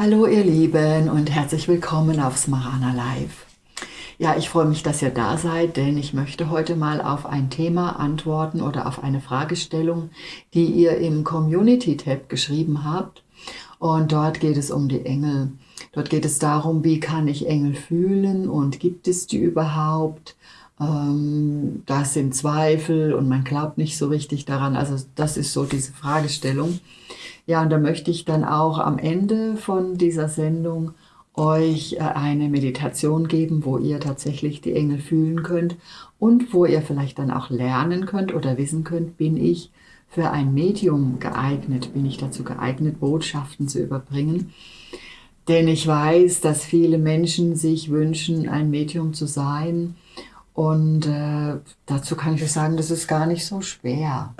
Hallo ihr Lieben und herzlich willkommen auf Smarana Live. Ja, ich freue mich, dass ihr da seid, denn ich möchte heute mal auf ein Thema antworten oder auf eine Fragestellung, die ihr im Community-Tab geschrieben habt. Und dort geht es um die Engel. Dort geht es darum, wie kann ich Engel fühlen und gibt es die überhaupt? Ähm, das sind Zweifel und man glaubt nicht so richtig daran. Also das ist so diese Fragestellung. Ja, und da möchte ich dann auch am Ende von dieser Sendung euch äh, eine Meditation geben, wo ihr tatsächlich die Engel fühlen könnt und wo ihr vielleicht dann auch lernen könnt oder wissen könnt, bin ich für ein Medium geeignet, bin ich dazu geeignet, Botschaften zu überbringen. Denn ich weiß, dass viele Menschen sich wünschen, ein Medium zu sein und äh, dazu kann ich euch sagen, das ist gar nicht so schwer.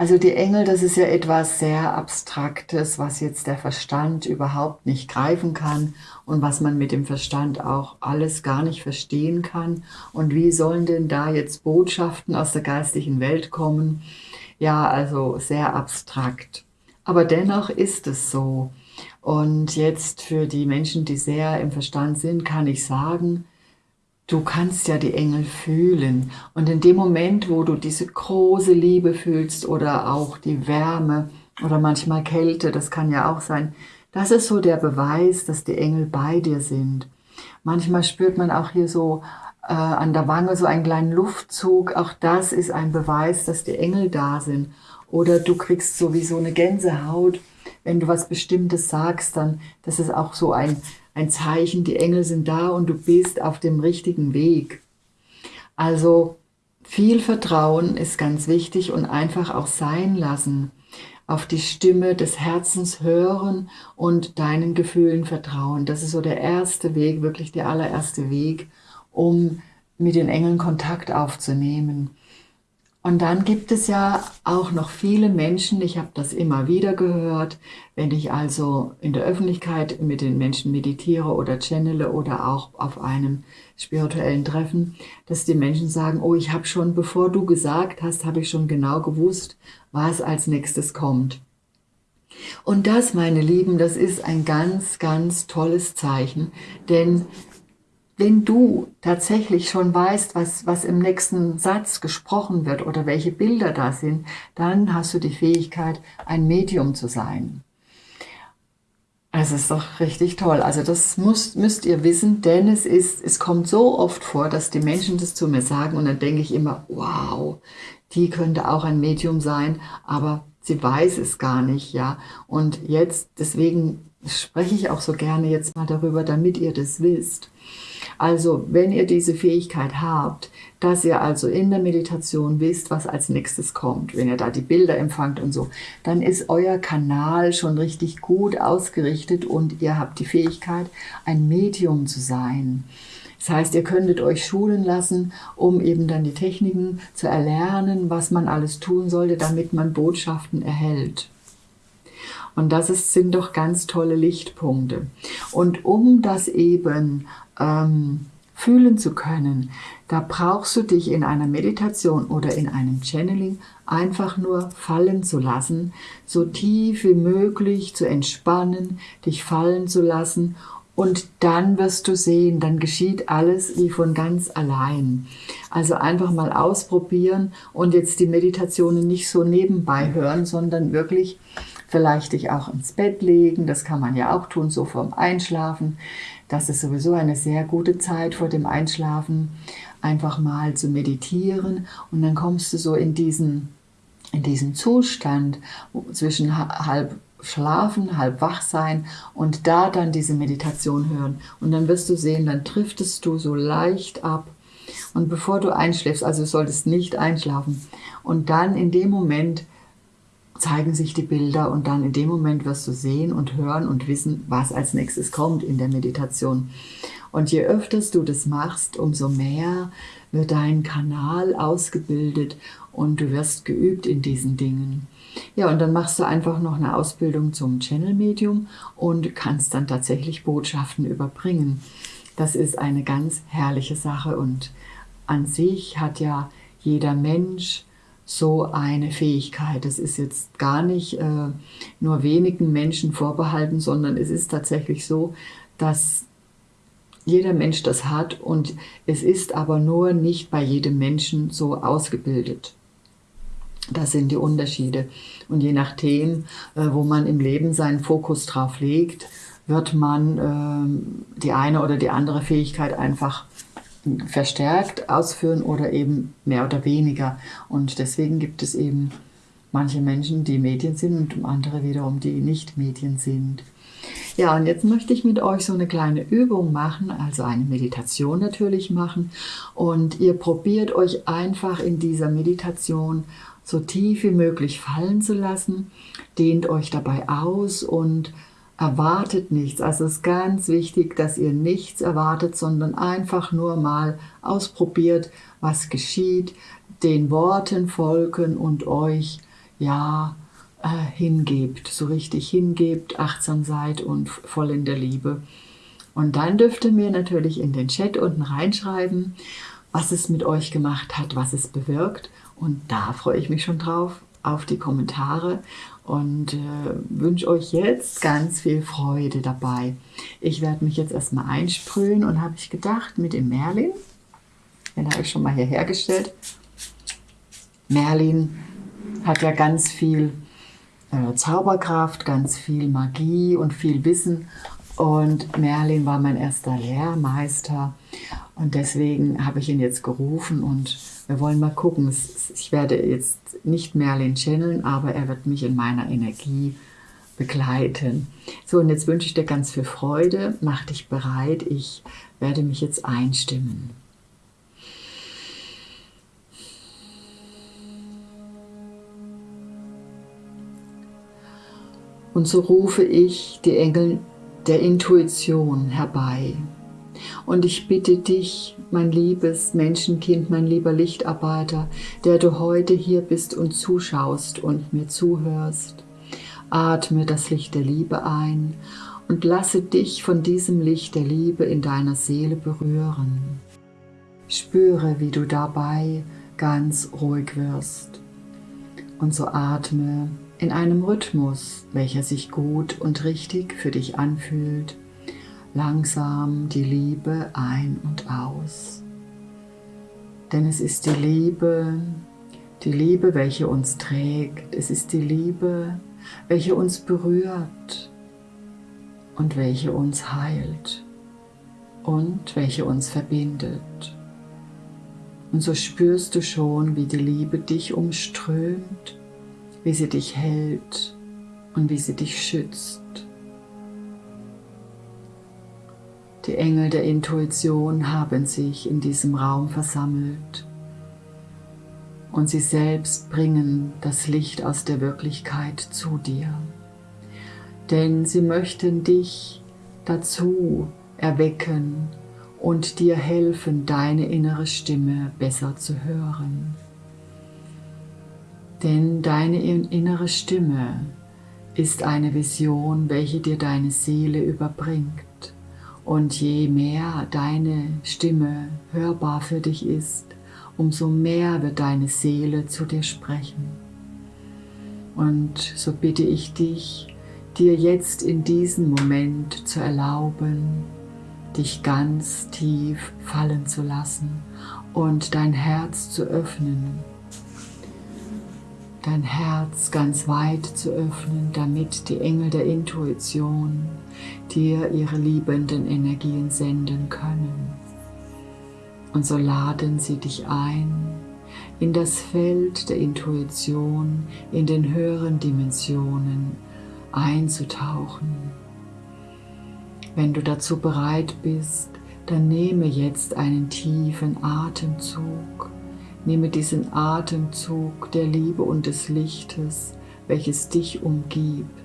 Also die Engel, das ist ja etwas sehr Abstraktes, was jetzt der Verstand überhaupt nicht greifen kann und was man mit dem Verstand auch alles gar nicht verstehen kann. Und wie sollen denn da jetzt Botschaften aus der geistigen Welt kommen? Ja, also sehr abstrakt. Aber dennoch ist es so. Und jetzt für die Menschen, die sehr im Verstand sind, kann ich sagen, Du kannst ja die Engel fühlen und in dem Moment, wo du diese große Liebe fühlst oder auch die Wärme oder manchmal Kälte, das kann ja auch sein, das ist so der Beweis, dass die Engel bei dir sind. Manchmal spürt man auch hier so äh, an der Wange so einen kleinen Luftzug, auch das ist ein Beweis, dass die Engel da sind. Oder du kriegst so wie so eine Gänsehaut, wenn du was Bestimmtes sagst, dann das ist auch so ein ein Zeichen, die Engel sind da und du bist auf dem richtigen Weg. Also viel Vertrauen ist ganz wichtig und einfach auch sein lassen. Auf die Stimme des Herzens hören und deinen Gefühlen vertrauen. Das ist so der erste Weg, wirklich der allererste Weg, um mit den Engeln Kontakt aufzunehmen. Und dann gibt es ja auch noch viele Menschen, ich habe das immer wieder gehört, wenn ich also in der Öffentlichkeit mit den Menschen meditiere oder channele oder auch auf einem spirituellen Treffen, dass die Menschen sagen, oh, ich habe schon, bevor du gesagt hast, habe ich schon genau gewusst, was als nächstes kommt. Und das, meine Lieben, das ist ein ganz, ganz tolles Zeichen, denn wenn du tatsächlich schon weißt, was, was im nächsten Satz gesprochen wird oder welche Bilder da sind, dann hast du die Fähigkeit, ein Medium zu sein. Es ist doch richtig toll. Also das muss, müsst ihr wissen, denn es, ist, es kommt so oft vor, dass die Menschen das zu mir sagen und dann denke ich immer, wow, die könnte auch ein Medium sein, aber sie weiß es gar nicht, ja. Und jetzt, deswegen spreche ich auch so gerne jetzt mal darüber, damit ihr das wisst. Also, wenn ihr diese Fähigkeit habt, dass ihr also in der Meditation wisst, was als nächstes kommt, wenn ihr da die Bilder empfangt und so, dann ist euer Kanal schon richtig gut ausgerichtet und ihr habt die Fähigkeit, ein Medium zu sein. Das heißt, ihr könntet euch schulen lassen, um eben dann die Techniken zu erlernen, was man alles tun sollte, damit man Botschaften erhält. Und das ist, sind doch ganz tolle Lichtpunkte. Und um das eben ähm, fühlen zu können, da brauchst du dich in einer Meditation oder in einem Channeling einfach nur fallen zu lassen, so tief wie möglich zu entspannen, dich fallen zu lassen und dann wirst du sehen, dann geschieht alles wie von ganz allein. Also einfach mal ausprobieren und jetzt die Meditationen nicht so nebenbei hören, sondern wirklich vielleicht dich auch ins Bett legen, das kann man ja auch tun, so vorm Einschlafen. Das ist sowieso eine sehr gute Zeit vor dem Einschlafen, einfach mal zu meditieren und dann kommst du so in diesen, in diesen Zustand zwischen halb schlafen, halb wach sein und da dann diese Meditation hören. Und dann wirst du sehen, dann driftest du so leicht ab. Und bevor du einschläfst, also solltest nicht einschlafen, und dann in dem Moment zeigen sich die Bilder und dann in dem Moment wirst du sehen und hören und wissen, was als nächstes kommt in der Meditation. Und je öfter du das machst, umso mehr wird dein Kanal ausgebildet und du wirst geübt in diesen Dingen. Ja, und dann machst du einfach noch eine Ausbildung zum Channel-Medium und kannst dann tatsächlich Botschaften überbringen. Das ist eine ganz herrliche Sache und an sich hat ja jeder Mensch so eine Fähigkeit. Das ist jetzt gar nicht äh, nur wenigen Menschen vorbehalten, sondern es ist tatsächlich so, dass jeder Mensch das hat und es ist aber nur nicht bei jedem Menschen so ausgebildet. Das sind die Unterschiede. Und je nachdem, äh, wo man im Leben seinen Fokus drauf legt, wird man äh, die eine oder die andere Fähigkeit einfach verstärkt ausführen oder eben mehr oder weniger. Und deswegen gibt es eben manche Menschen, die Medien sind und andere wiederum, die nicht Medien sind. Ja, und jetzt möchte ich mit euch so eine kleine Übung machen, also eine Meditation natürlich machen. Und ihr probiert euch einfach in dieser Meditation so tief wie möglich fallen zu lassen, dehnt euch dabei aus und erwartet nichts. Also es ist ganz wichtig, dass ihr nichts erwartet, sondern einfach nur mal ausprobiert, was geschieht, den Worten folgen und euch ja äh, hingebt, so richtig hingebt, achtsam seid und voll in der Liebe. Und dann dürft ihr mir natürlich in den Chat unten reinschreiben, was es mit euch gemacht hat, was es bewirkt. Und da freue ich mich schon drauf, auf die Kommentare und äh, wünsche euch jetzt ganz viel Freude dabei. Ich werde mich jetzt erstmal einsprühen und habe ich gedacht, mit dem Merlin, den habe ich schon mal hier hergestellt. Merlin hat ja ganz viel äh, Zauberkraft, ganz viel Magie und viel Wissen. Und Merlin war mein erster Lehrmeister. Und deswegen habe ich ihn jetzt gerufen und wir wollen mal gucken. Ich werde jetzt nicht Merlin channeln, aber er wird mich in meiner Energie begleiten. So, und jetzt wünsche ich dir ganz viel Freude. Mach dich bereit. Ich werde mich jetzt einstimmen. Und so rufe ich die Engel der Intuition herbei. Und ich bitte dich, mein liebes Menschenkind, mein lieber Lichtarbeiter, der du heute hier bist und zuschaust und mir zuhörst, atme das Licht der Liebe ein und lasse dich von diesem Licht der Liebe in deiner Seele berühren. Spüre, wie du dabei ganz ruhig wirst. Und so atme in einem Rhythmus, welcher sich gut und richtig für dich anfühlt, langsam die Liebe ein und aus. Denn es ist die Liebe, die Liebe, welche uns trägt, es ist die Liebe, welche uns berührt und welche uns heilt und welche uns verbindet. Und so spürst du schon, wie die Liebe dich umströmt wie sie dich hält und wie sie dich schützt. Die Engel der Intuition haben sich in diesem Raum versammelt und sie selbst bringen das Licht aus der Wirklichkeit zu dir. Denn sie möchten dich dazu erwecken und dir helfen, deine innere Stimme besser zu hören. Denn deine innere Stimme ist eine Vision, welche dir deine Seele überbringt. Und je mehr deine Stimme hörbar für dich ist, umso mehr wird deine Seele zu dir sprechen. Und so bitte ich dich, dir jetzt in diesem Moment zu erlauben, dich ganz tief fallen zu lassen und dein Herz zu öffnen dein Herz ganz weit zu öffnen, damit die Engel der Intuition dir ihre liebenden Energien senden können. Und so laden sie dich ein, in das Feld der Intuition, in den höheren Dimensionen einzutauchen. Wenn du dazu bereit bist, dann nehme jetzt einen tiefen Atemzug Nehme diesen Atemzug der Liebe und des Lichtes, welches dich umgibt.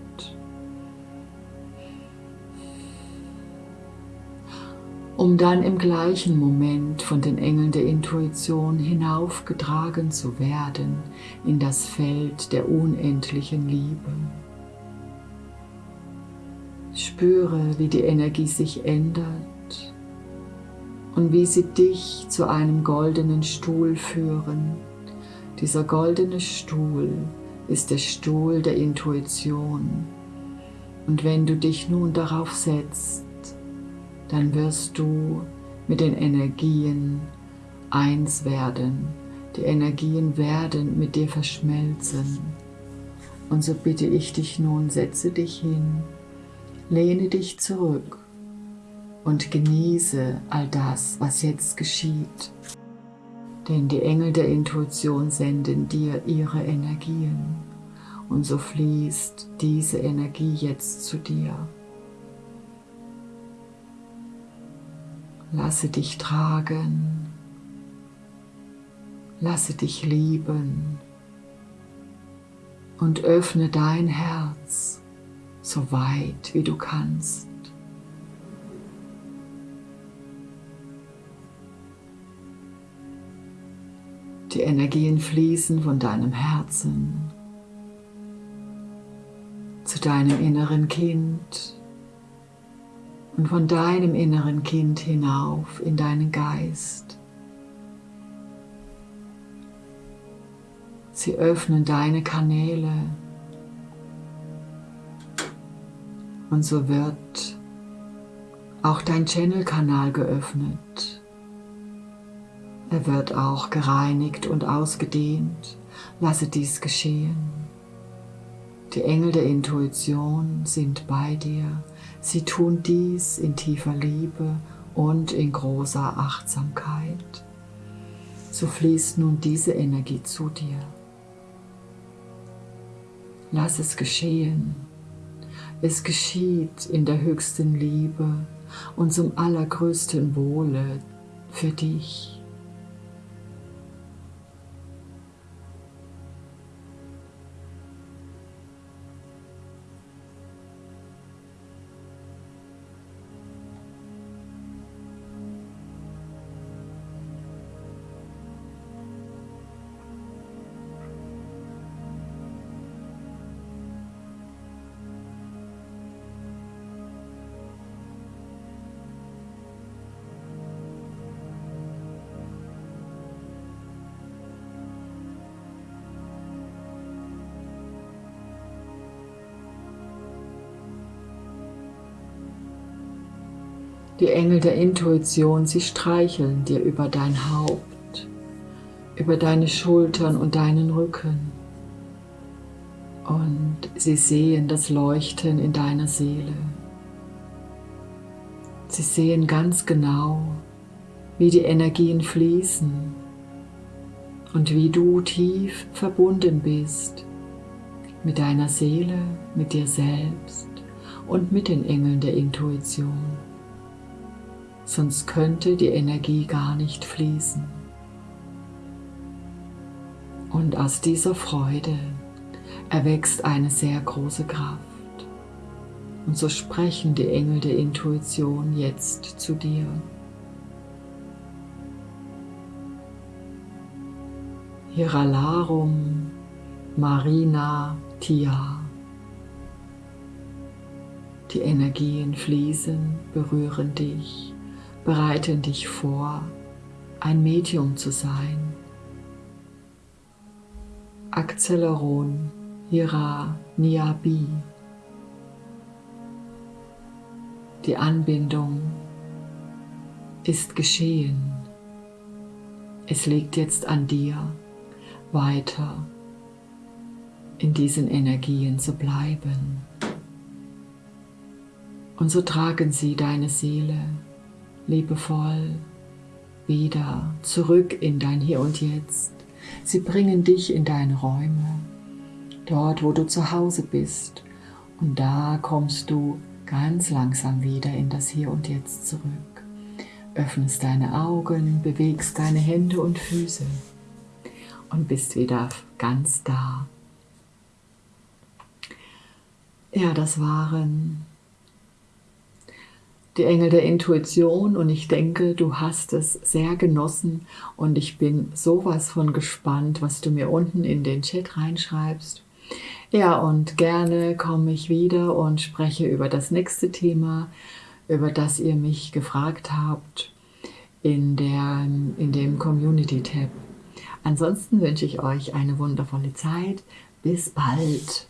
Um dann im gleichen Moment von den Engeln der Intuition hinaufgetragen zu werden in das Feld der unendlichen Liebe. Spüre, wie die Energie sich ändert und wie sie dich zu einem goldenen Stuhl führen, Dieser goldene Stuhl ist der Stuhl der Intuition. Und wenn du dich nun darauf setzt, dann wirst du mit den Energien eins werden. Die Energien werden mit dir verschmelzen. Und so bitte ich dich nun, setze dich hin, lehne dich zurück und genieße all das, was jetzt geschieht. Denn die Engel der Intuition senden dir ihre Energien und so fließt diese Energie jetzt zu dir. Lasse dich tragen, lasse dich lieben. Und öffne dein Herz so weit wie du kannst. Die Energien fließen von deinem Herzen zu deinem inneren Kind und von deinem inneren Kind hinauf in deinen Geist. Sie öffnen deine Kanäle und so wird auch dein Channel-Kanal geöffnet. Er wird auch gereinigt und ausgedehnt. Lasse dies geschehen. Die Engel der Intuition sind bei dir. Sie tun dies in tiefer Liebe und in großer Achtsamkeit. So fließt nun diese Energie zu dir. Lass es geschehen. Es geschieht in der höchsten Liebe und zum allergrößten Wohle für dich. Die Engel der Intuition, sie streicheln dir über dein Haupt, über deine Schultern und deinen Rücken. Und sie sehen das Leuchten in deiner Seele. Sie sehen ganz genau, wie die Energien fließen und wie du tief verbunden bist mit deiner Seele, mit dir selbst und mit den Engeln der Intuition sonst könnte die Energie gar nicht fließen. Und aus dieser Freude erwächst eine sehr große Kraft. Und so sprechen die Engel der Intuition jetzt zu dir. Hiralarum Marina Tia. Die Energien fließen, berühren dich bereiten dich vor, ein Medium zu sein. Acceleron Hira Niabi. Die Anbindung ist geschehen. Es liegt jetzt an dir, weiter in diesen Energien zu bleiben. Und so tragen sie deine Seele liebevoll wieder zurück in dein Hier und Jetzt. Sie bringen dich in deine Räume, dort wo du zu Hause bist. Und da kommst du ganz langsam wieder in das Hier und Jetzt zurück. Öffnest deine Augen, bewegst deine Hände und Füße und bist wieder ganz da. Ja, das waren die Engel der Intuition und ich denke, du hast es sehr genossen und ich bin sowas von gespannt, was du mir unten in den Chat reinschreibst. Ja, und gerne komme ich wieder und spreche über das nächste Thema, über das ihr mich gefragt habt in, der, in dem Community-Tab. Ansonsten wünsche ich euch eine wundervolle Zeit. Bis bald.